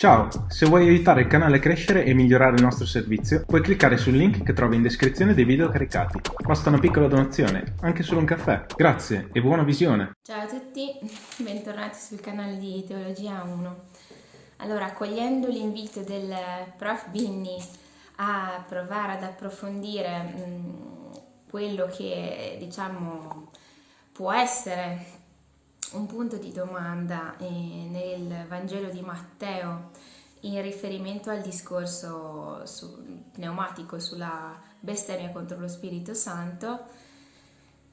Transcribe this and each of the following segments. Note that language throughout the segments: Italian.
Ciao! Se vuoi aiutare il canale a crescere e migliorare il nostro servizio, puoi cliccare sul link che trovi in descrizione dei video caricati. Basta una piccola donazione, anche solo un caffè. Grazie e buona visione! Ciao a tutti, bentornati sul canale di Teologia 1. Allora, accogliendo l'invito del prof Binni a provare ad approfondire mh, quello che diciamo può essere un punto di domanda eh, nel Vangelo di Matteo in riferimento al discorso su, pneumatico sulla bestemmia contro lo Spirito Santo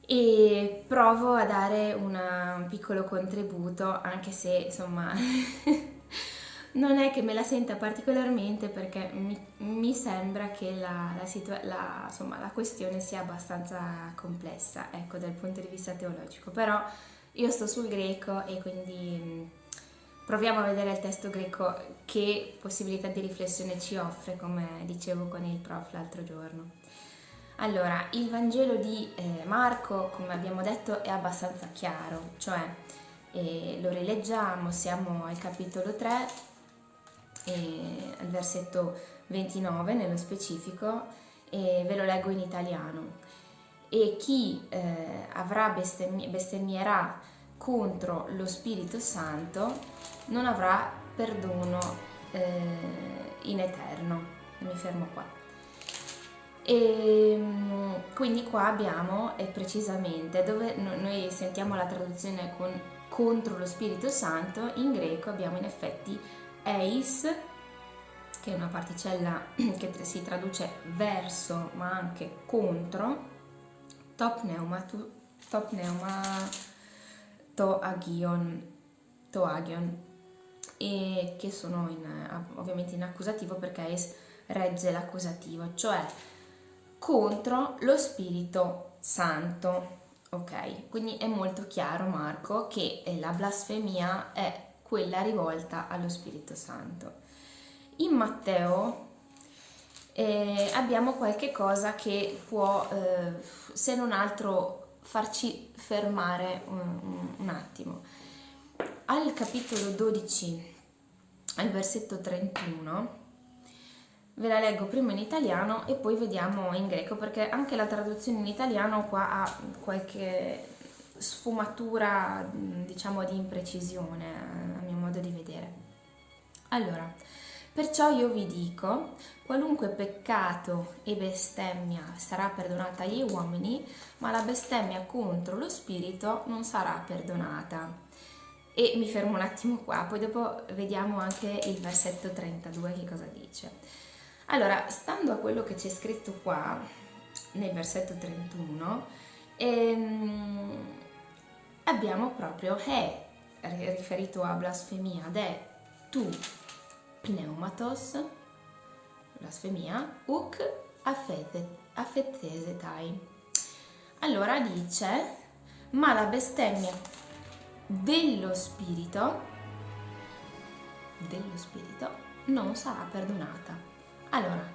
e provo a dare una, un piccolo contributo anche se insomma non è che me la senta particolarmente perché mi, mi sembra che la, la, la, insomma, la questione sia abbastanza complessa ecco dal punto di vista teologico. Però io sto sul greco e quindi mm, proviamo a vedere il testo greco che possibilità di riflessione ci offre, come dicevo con il prof l'altro giorno. Allora, il Vangelo di eh, Marco, come abbiamo detto, è abbastanza chiaro, cioè eh, lo rileggiamo, siamo al capitolo 3, eh, al versetto 29 nello specifico, e ve lo leggo in italiano e chi eh, avrà bestemmi- bestemmierà contro lo Spirito Santo non avrà perdono eh, in eterno. Mi fermo qua. E mm, quindi qua abbiamo eh, precisamente dove noi sentiamo la traduzione con contro lo Spirito Santo, in greco abbiamo in effetti eis, che è una particella che si traduce verso ma anche contro, top pneuma, top pneuma to agion, to agion e che sono in, ovviamente in accusativo perché es regge l'accusativo, cioè contro lo Spirito Santo. Ok, quindi è molto chiaro Marco che la blasfemia è quella rivolta allo Spirito Santo. In Matteo eh, abbiamo qualche cosa che può, eh, se non altro, farci fermare un, un, attimo. Al capitolo 12, al versetto 31, ve la leggo prima in italiano e poi vediamo in greco, perché anche la traduzione in italiano qua ha qualche sfumatura, diciamo, di imprecisione, a mio modo di vedere. Allora, Perciò io vi dico, qualunque peccato e bestemmia sarà perdonata agli uomini, ma la bestemmia contro lo spirito non sarà perdonata. E mi fermo un attimo qua, poi dopo vediamo anche il versetto 32 che cosa dice. Allora, stando a quello che c'è scritto qua, nel versetto 31, ehm, abbiamo proprio è riferito a blasfemia, ed è tu pneumatos, blasfemia, uk affettesetai. Allora dice, ma la bestemmia dello spirito, dello spirito, non sarà perdonata. Allora,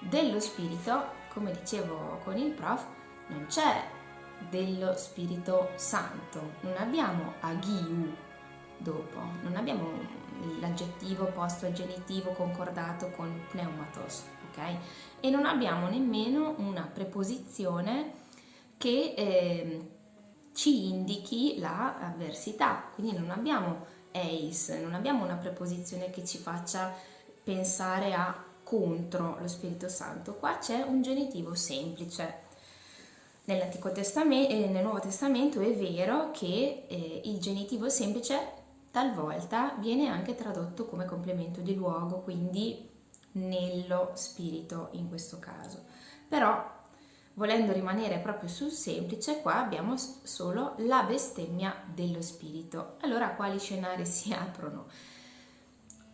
dello spirito, come dicevo con il prof, non c'è dello Spirito Santo, non abbiamo agiu dopo, non abbiamo l'aggettivo posto al genitivo concordato con pneumatos, ok? E non abbiamo nemmeno una preposizione che eh, ci indichi la avversità, quindi non abbiamo eis, non abbiamo una preposizione che ci faccia pensare a contro lo Spirito Santo. Qua c'è un genitivo semplice. Nell'Antico Testamento e nel Nuovo Testamento è vero che eh, il genitivo semplice talvolta viene anche tradotto come complemento di luogo, quindi nello spirito in questo caso. Però volendo rimanere proprio sul semplice, qua abbiamo solo la bestemmia dello spirito. Allora quali scenari si aprono?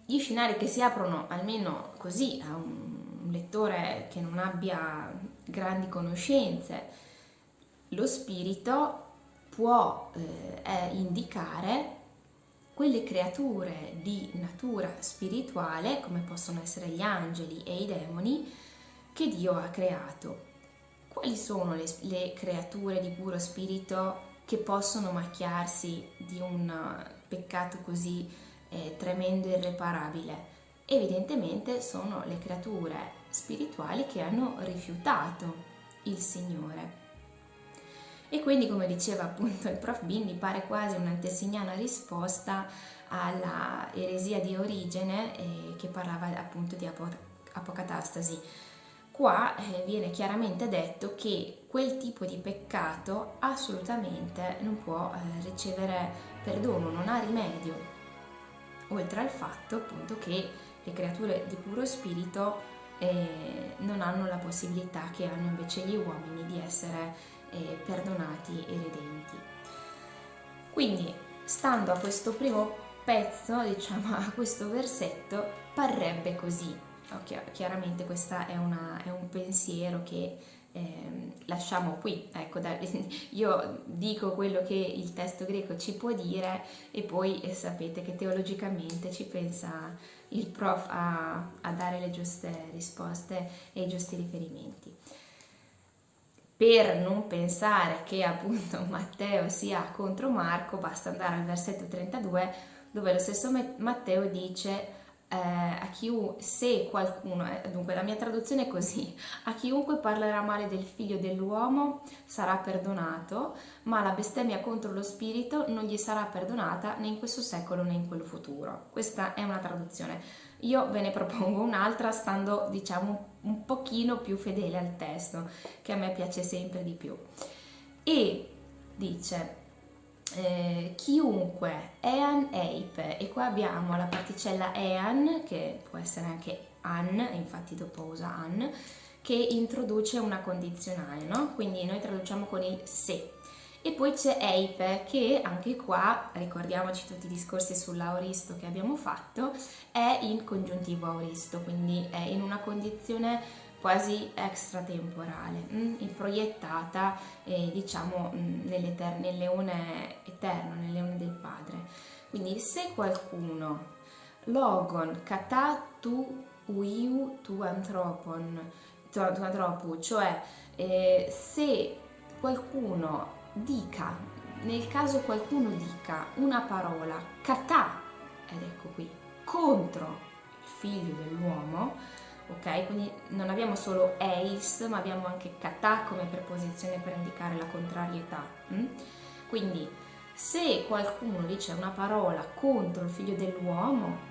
Gli scenari che si aprono almeno così a un lettore che non abbia grandi conoscenze, lo spirito può eh, indicare quelle creature di natura spirituale, come possono essere gli angeli e i demoni, che Dio ha creato. Quali sono le, le creature di puro spirito che possono macchiarsi di un peccato così eh, tremendo e irreparabile? evidentemente sono le creature spirituali che hanno rifiutato il Signore. E quindi, come diceva appunto il prof Bindi, pare quasi un'antesignana risposta alla eresia di Origene eh, che parlava appunto di apo- apocatastasi. Qua eh, viene chiaramente detto che quel tipo di peccato assolutamente non può eh, ricevere perdono, non ha rimedio, oltre al fatto appunto che le creature di puro spirito eh, non hanno la possibilità che hanno invece gli uomini di essere eh, perdonati e redenti. Quindi, stando a questo primo pezzo, diciamo a questo versetto, parrebbe così. Okay, chiaramente questo è, è, un pensiero che eh, lasciamo qui. Ecco, da, io dico quello che il testo greco ci può dire e poi eh, sapete che teologicamente ci pensa il prof a, a dare le giuste risposte e i giusti riferimenti per non pensare che appunto Matteo sia contro Marco, basta andare al versetto 32 dove lo stesso Matteo dice eh, a chiunque, se qualcuno, eh, dunque la mia traduzione è così, a chiunque parlerà male del figlio dell'uomo sarà perdonato, ma la bestemmia contro lo spirito non gli sarà perdonata né in questo secolo né in quello futuro. Questa è una traduzione. Io ve ne propongo un'altra stando diciamo un pochino più fedele al testo, che a me piace sempre di più. E dice eh, chiunque, ean, eip, e qua abbiamo la particella ean, che può essere anche an, infatti dopo usa an, che introduce una condizionale, no? Quindi noi traduciamo con il se. E poi c'è eip, che anche qua, ricordiamoci tutti i discorsi sull'auristo che abbiamo fatto, è in congiuntivo auristo, quindi è in una condizione quasi extratemporale? Mm, proiettata eh, diciamo mm, nel leone eterno, nel leone del Padre. Quindi se qualcuno logon kata tu uiu tu antropon, tu, tu antropu, cioè eh, se qualcuno dica, nel caso qualcuno dica una parola kata, ed ecco qui, contro il figlio dell'uomo, ok? Quindi non abbiamo solo eis, ma abbiamo anche kata come preposizione per indicare la contrarietà. Hm? Quindi se qualcuno dice una parola contro il figlio dell'uomo,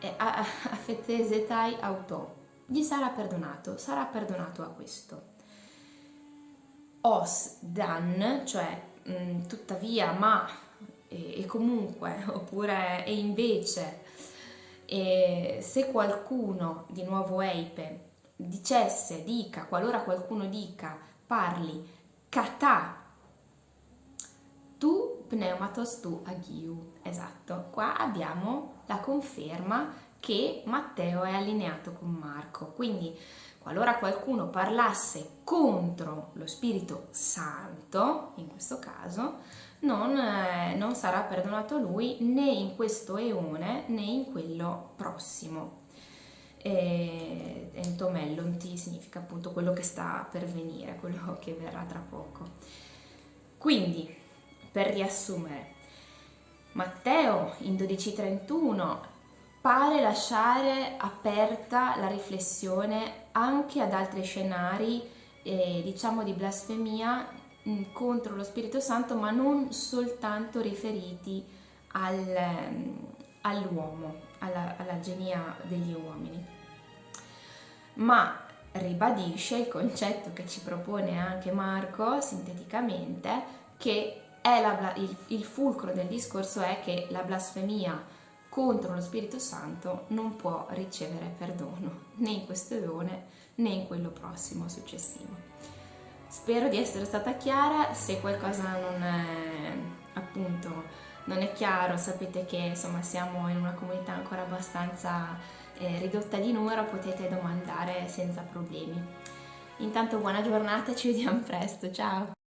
eh, affettesetai auto, gli sarà perdonato, sarà perdonato a questo. Os dan, cioè mh, mm, tuttavia, ma e, e comunque, oppure e invece, e se qualcuno, di nuovo Eipe, dicesse, dica, qualora qualcuno dica, parli, kata, tu pneumatos tu agiu. Esatto, qua abbiamo la conferma che Matteo è allineato con Marco. Quindi, qualora qualcuno parlasse contro lo Spirito Santo, in questo caso, non, eh, non sarà perdonato lui né in questo eone né in quello prossimo. E, entomellonti significa appunto quello che sta per venire, quello che verrà tra poco. Quindi, per riassumere, Matteo in 12.31 pare lasciare aperta la riflessione anche ad altri scenari, eh, diciamo, di blasfemia Mm, contro lo Spirito Santo, ma non soltanto riferiti al, mm, all'uomo, alla, alla genia degli uomini, ma ribadisce il concetto che ci propone anche Marco sinteticamente, che la, il, il fulcro del discorso è che la blasfemia contro lo Spirito Santo non può ricevere perdono né in questo eone né in quello prossimo successivo. Spero di essere stata chiara, se qualcosa non è, appunto, non è chiaro sapete che insomma siamo in una comunità ancora abbastanza eh, ridotta di numero, potete domandare senza problemi. Intanto buona giornata ci vediamo presto, ciao!